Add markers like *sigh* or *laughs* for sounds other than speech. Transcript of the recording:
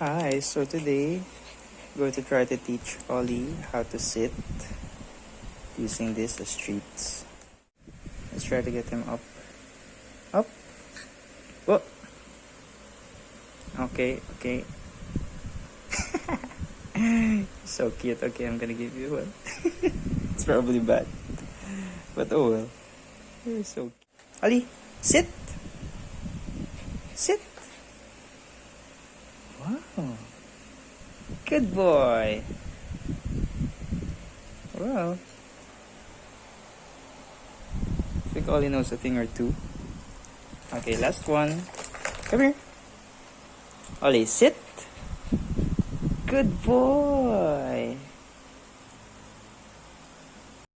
Hi, so today I'm going to try to teach Ollie how to sit using this as treats. Let's try to get him up. Up. Whoa. Okay, okay. *laughs* so cute. Okay, I'm gonna give you one. *laughs* it's probably bad. But oh well. You're so cute. Ollie, sit. Sit. Wow. Good boy. Well. I think Ollie knows a thing or two. Okay, last one. Come here. Ollie, sit. Good boy.